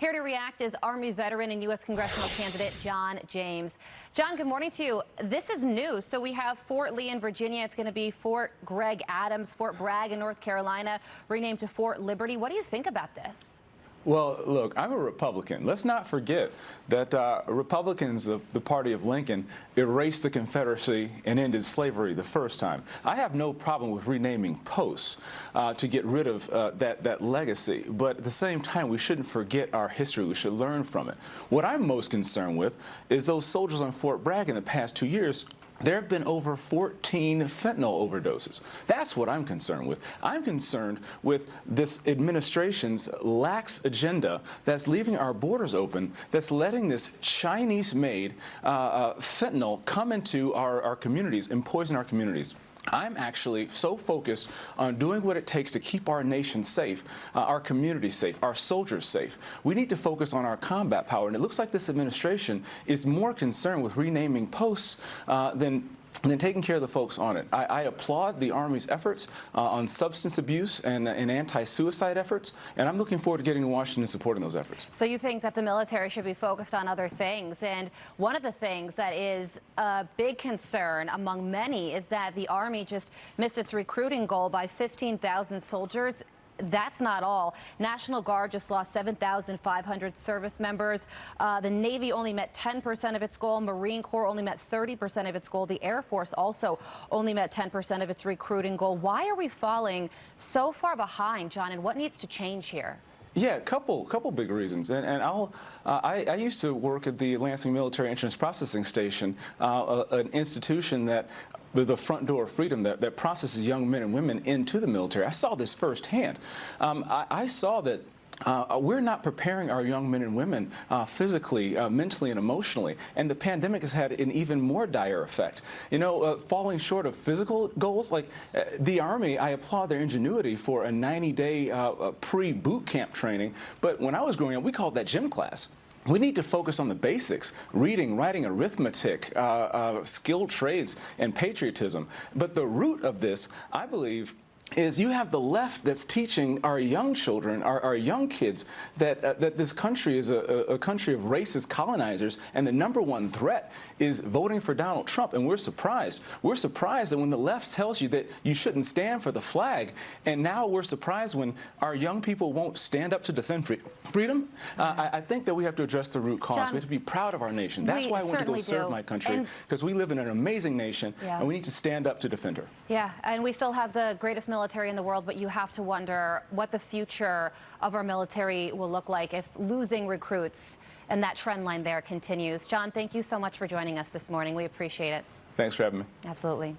Here to react is Army veteran and U.S. congressional candidate John James. John, good morning to you. This is new. So we have Fort Lee in Virginia. It's going to be Fort Gregg Adams, Fort Bragg in North Carolina, renamed to Fort Liberty. What do you think about this? Well, look, I'm a Republican. Let's not forget that uh, Republicans, the, the, party of Lincoln, erased the Confederacy and ended slavery the first time. I have no problem with renaming posts uh, to get rid of uh, that, that legacy, but at the same time, we shouldn't forget our history. We should learn from it. What I'm most concerned with is those soldiers on Fort Bragg in the past two years there have been over 14 fentanyl overdoses. That's what I'm concerned with. I'm concerned with this administration's lax agenda that's leaving our borders open, that's letting this Chinese-made uh, uh, fentanyl come into our, our communities and poison our communities. I'm actually so focused on doing what it takes to keep our nation safe, uh, our community safe, our soldiers safe. We need to focus on our combat power, and it looks like this administration is more concerned with renaming posts uh, than and then taking care of the folks on it. I, I applaud the Army's efforts uh, on substance abuse and, uh, and anti-suicide efforts, and I'm looking forward to getting to Washington and supporting those efforts. So you think that the military should be focused on other things, and one of the things that is a big concern among many is that the Army just missed its recruiting goal by 15,000 soldiers that's not all. National Guard just lost 7,500 service members. Uh, the Navy only met 10% of its goal. Marine Corps only met 30% of its goal. The Air Force also only met 10% of its recruiting goal. Why are we falling so far behind, John, and what needs to change here? Yeah, a couple, couple big reasons. And, and I'll, uh, I, I, used to work at the Lansing Military Entrance Processing Station, uh, a, an institution that the front door of freedom that, that processes young men and women into the military. I saw this firsthand. Um, I, I saw that uh, we're not preparing our young men and women uh, physically, uh, mentally, and emotionally. And the pandemic has had an even more dire effect. You know, uh, falling short of physical goals, like uh, the Army, I applaud their ingenuity for a 90-day uh, pre-boot camp training. But when I was growing up, we called that gym class. We need to focus on the basics, reading, writing, arithmetic, skilled trades, and patriotism. But the root of this, I believe, is you have the left that's teaching our young children, our, our young kids, that, uh, that this country is a, a, country of racist colonizers, and the number one threat is voting for Donald Trump, and we're surprised. We're surprised that when the left tells you that you shouldn't stand for the flag, and now we're surprised when our young people won't stand up to defend free freedom. Uh, I, I, think that we have to address the root cause. John, we have to be proud of our nation. That's why I want to go serve do. my country, because we live in an amazing nation, yeah. and we need to stand up to defend her. Yeah, and we still have the greatest military military in the world, but you have to wonder what the future of our military will look like if losing recruits and that trend line there continues. John, thank you so much for joining us this morning. We appreciate it. Thanks for having me. Absolutely.